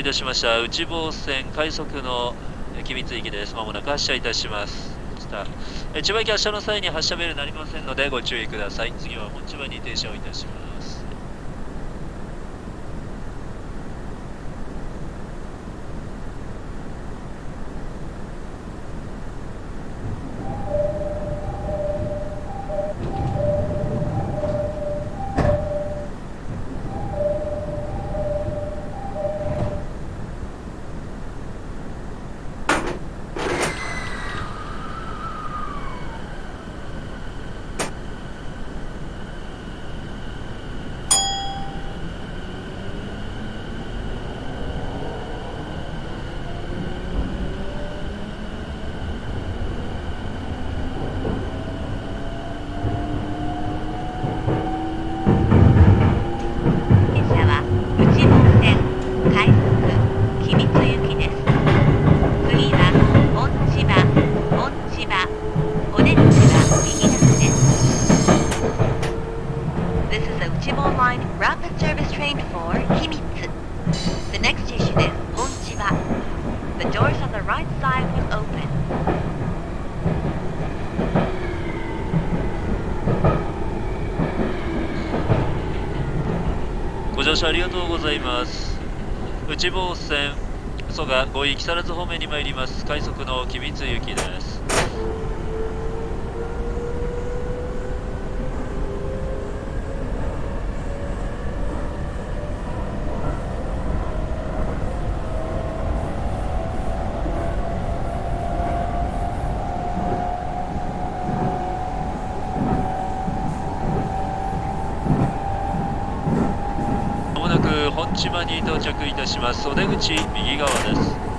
いたしました。内房線快速の君津駅です。まもなく発車いたします。え千葉駅発車の際に発車ベルなりませんのでご注意ください。次は千葉に停車をいたします電車は内房線快速君津行きです次は本千葉本千葉お出口は右側です This is a Uchimon Line rapid service train for Kimitsu. The next station is Honchiba. The doors on the right side will open. ご乗車ありがとうございます。内房線蘇我五位木更津方面に参ります。快速の君津行きですまもなく本島に到着いたします。お出口右側です。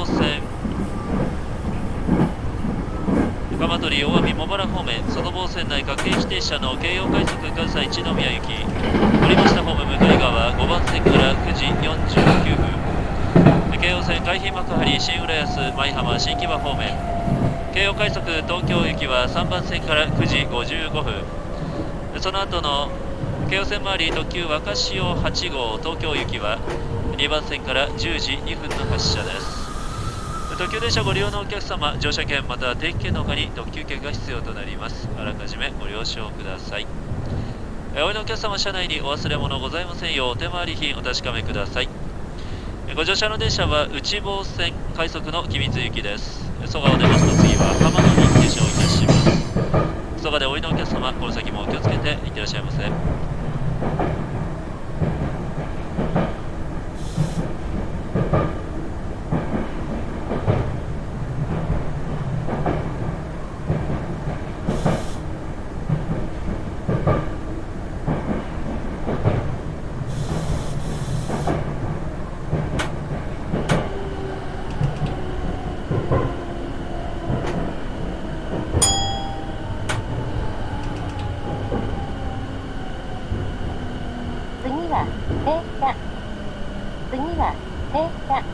外房線蒲鳥大網茂原方面外房線内各駅停車の京葉快速関西一宮行き降りましたホーム向かい側5番線から9時49分京王線海浜幕張新浦安舞浜新木場方面京王快速東京行きは3番線から9時55分その後の京王線周り特急若潮8号東京行きは2番線から10時2分の発車です特急電車ご利用のお客様乗車券または定期券の他に特急券が必要となります。あらかじめご了承ください。えお降りのお客様車内にお忘れ物ございませんようお手回り品お確かめください。ご乗車の電車は内房線快速の君津行きです。蘇我を出ますと次は浜野に停車をいたします。蘇我でお降りのお客様この先もお気をつけていってらっしゃいませ。次は停車次は停車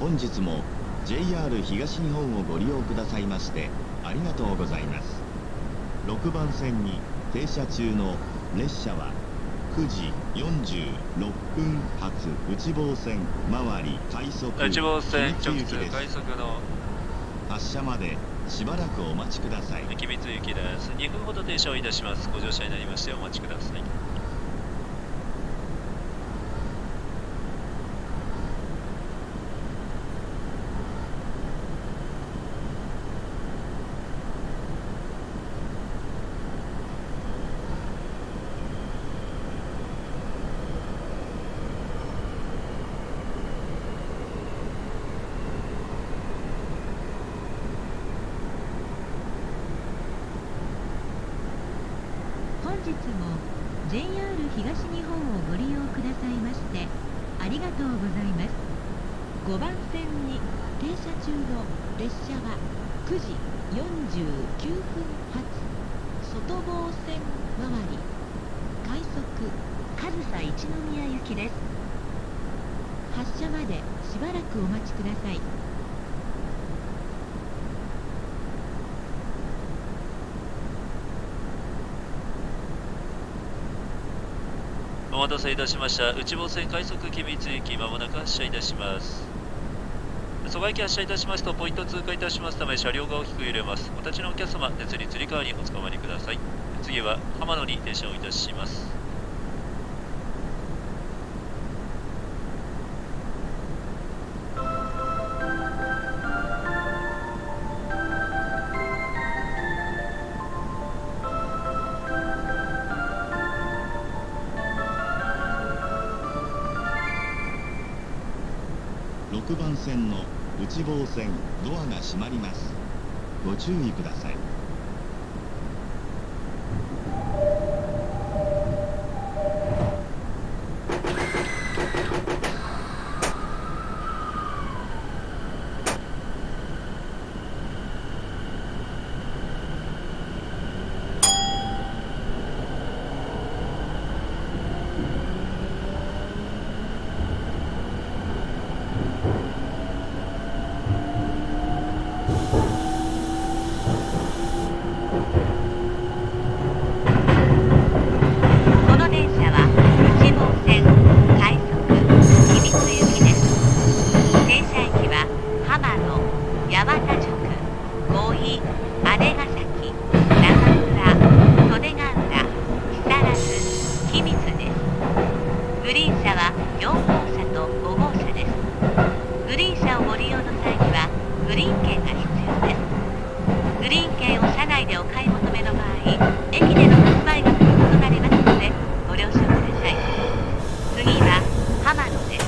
本日も JR 東日本をご利用くださいましてありがとうございます。6番線に停車中の列車は9時46分発内房線回り快速内房線直通快速の発車までしばらくお待ちください。君津行きです。2分ほど停車をいたします。ご乗車になりましてお待ちください本日も JR 東日本をご利用くださいましてありがとうございます5番線に停車中の列車は9時49分発外房線回り快速上総一宮行きです。発車までしばらくお待ちください。お待たせいたしました。内房線快速君津行きまもなく発車いたします。蘇我駅発車いたしますとポイント通過いたしますた。め車両が大きく揺れます。お立ちのお客様熱につり替わりおつかまりください。次は浜野に停車をいたします。6番線の内房線ドアが閉まります。ご注意ください。この電車は4号車と5号車グリーン車をご利用の際にはグリーン券が必要ですグリーン券を車内でお買い求めの場合駅での販売額の異なりますのでご了承ください次は浜野です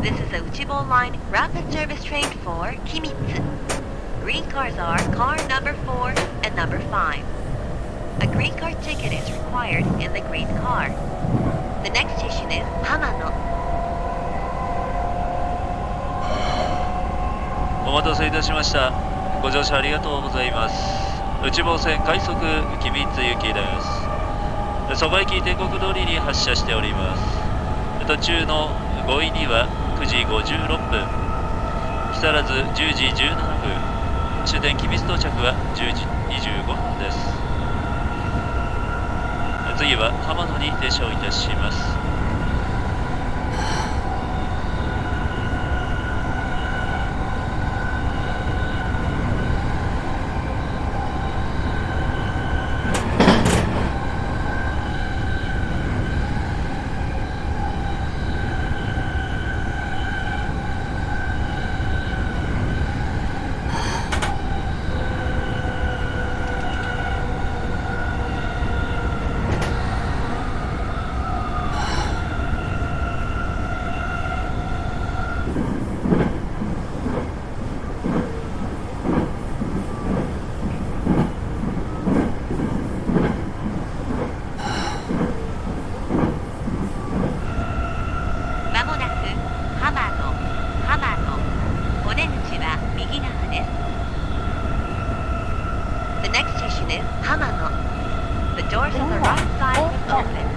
This is a Uchibon Line Rapid Service Train for Kimitsu. Green cars are car number 4 and number 5 A green car ticket is required in the green car. The next station is Hamano. 待たせいたしました。ご乗車ありがとうございます。内房線快速君津行きです。蘇我駅帝国通りに発車しております。途中の5位には9時56分。木更津10時17分。終点君津到着は10時25分です。次は浜野に停車をいたします。Doors on the right side will open.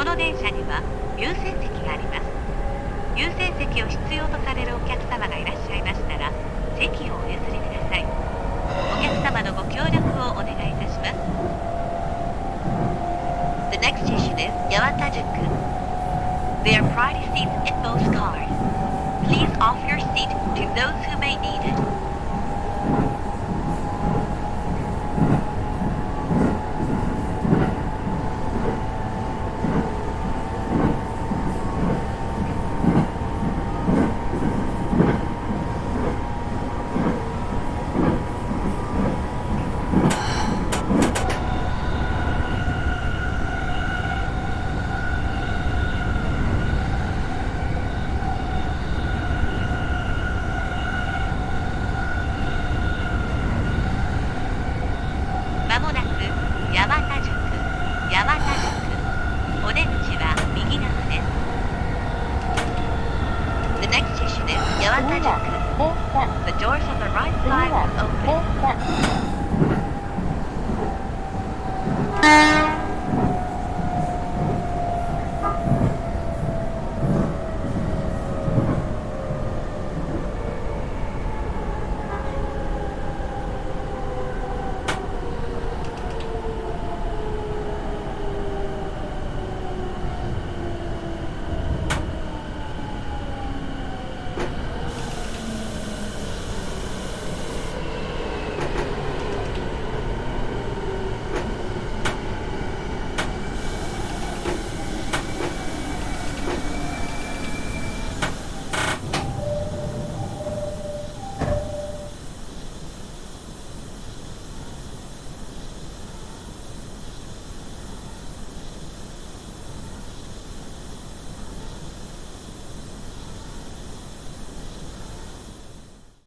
この電車には優先席があります。優先席を必要とされるお客様がいらっしゃいましたら、席をお譲りください。お客様のご協力をお願いいたします。The next station is 八幡宿。There are priority seats in both cars. Please offer your seat to those who may need it. まもなく八幡宿八幡宿お出口は右側です The next station is 次八幡は宿停車 The doors on the right 次 Thank you.